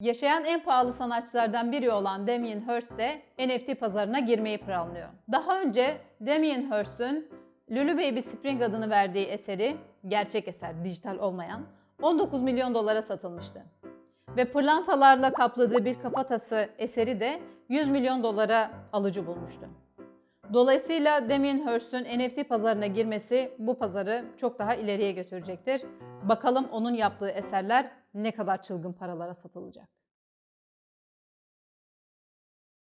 Yaşayan en pahalı sanatçılardan biri olan Damien Hirst de NFT pazarına girmeyi planlıyor. Daha önce Damien Hirst'ün Lulu Baby Spring adını verdiği eseri, gerçek eser, dijital olmayan, 19 milyon dolara satılmıştı. Ve pırlantalarla kapladığı bir kafatası eseri de 100 milyon dolara alıcı bulmuştu. Dolayısıyla Damien Hirst'ün NFT pazarına girmesi bu pazarı çok daha ileriye götürecektir. Bakalım onun yaptığı eserler ne kadar çılgın paralara satılacak.